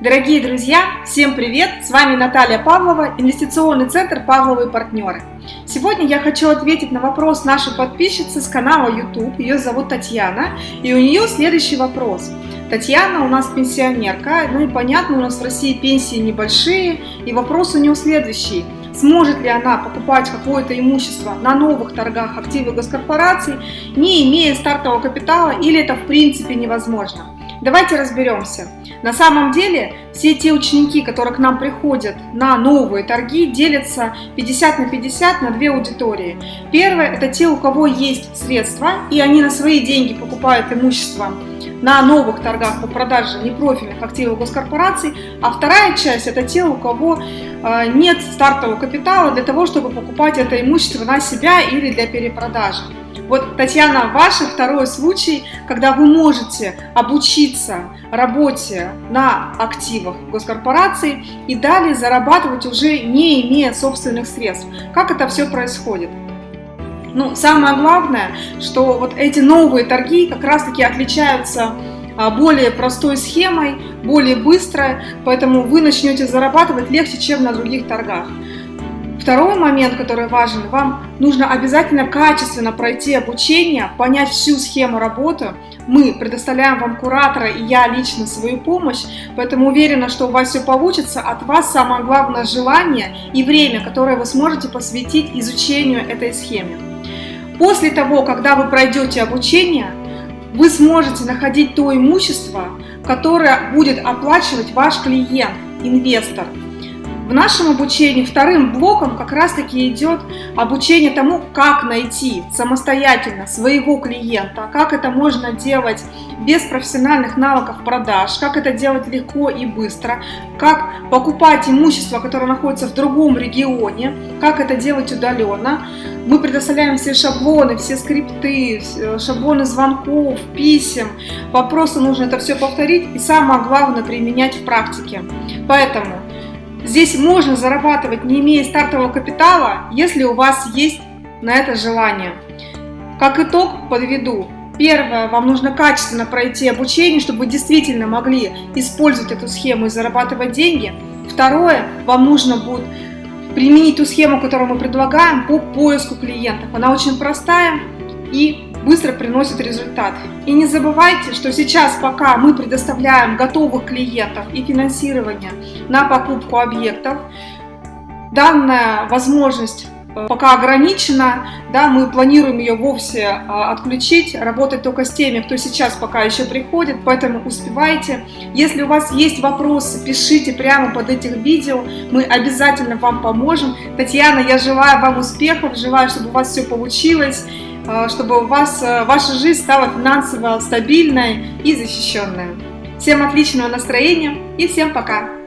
Дорогие друзья, всем привет! С вами Наталья Павлова, инвестиционный центр «Павловы партнеры». Сегодня я хочу ответить на вопрос нашей подписчицы с канала YouTube, ее зовут Татьяна, и у нее следующий вопрос. Татьяна у нас пенсионерка, ну и понятно, у нас в России пенсии небольшие, и вопрос у нее следующий. Сможет ли она покупать какое-то имущество на новых торгах активов госкорпораций, не имея стартового капитала, или это в принципе невозможно? Давайте разберемся. На самом деле, все те ученики, которые к нам приходят на новые торги, делятся 50 на 50 на две аудитории. Первое – это те, у кого есть средства, и они на свои деньги покупают имущество на новых торгах по продаже непрофильных активов госкорпораций, а вторая часть – это те, у кого э, нет стартового капитала для того, чтобы покупать это имущество на себя или для перепродажи. Вот, Татьяна, ваш второй случай, когда вы можете обучиться работе на активах госкорпорации и далее зарабатывать уже не имея собственных средств. Как это все происходит? Ну, самое главное, что вот эти новые торги как раз-таки отличаются а, более простой схемой, более быстро, поэтому вы начнете зарабатывать легче, чем на других торгах. Второй момент, который важен, вам нужно обязательно качественно пройти обучение, понять всю схему работы. Мы предоставляем вам куратора и я лично свою помощь, поэтому уверена, что у вас все получится. От вас самое главное желание и время, которое вы сможете посвятить изучению этой схемы. После того, когда вы пройдете обучение, вы сможете находить то имущество, которое будет оплачивать ваш клиент, инвестор. В нашем обучении вторым блоком как раз-таки идет обучение тому, как найти самостоятельно своего клиента, как это можно делать без профессиональных навыков продаж, как это делать легко и быстро, как покупать имущество, которое находится в другом регионе, как это делать удаленно. Мы предоставляем все шаблоны, все скрипты, шаблоны звонков, писем. Вам просто нужно это все повторить и самое главное применять в практике. Поэтому Здесь можно зарабатывать, не имея стартового капитала, если у вас есть на это желание. Как итог подведу. Первое, вам нужно качественно пройти обучение, чтобы вы действительно могли использовать эту схему и зарабатывать деньги. Второе, вам нужно будет применить ту схему, которую мы предлагаем по поиску клиентов. Она очень простая и быстро приносит результат. И не забывайте, что сейчас, пока мы предоставляем готовых клиентов и финансирование на покупку объектов, данная возможность э, пока ограничена, да, мы планируем ее вовсе э, отключить, работать только с теми, кто сейчас пока еще приходит, поэтому успевайте. Если у вас есть вопросы, пишите прямо под этим видео, мы обязательно вам поможем. Татьяна, я желаю вам успехов, желаю, чтобы у вас все получилось. Э, чтобы у вас, э, ваша жизнь стала финансово стабильной и защищенной. Всем отличного настроения и всем пока!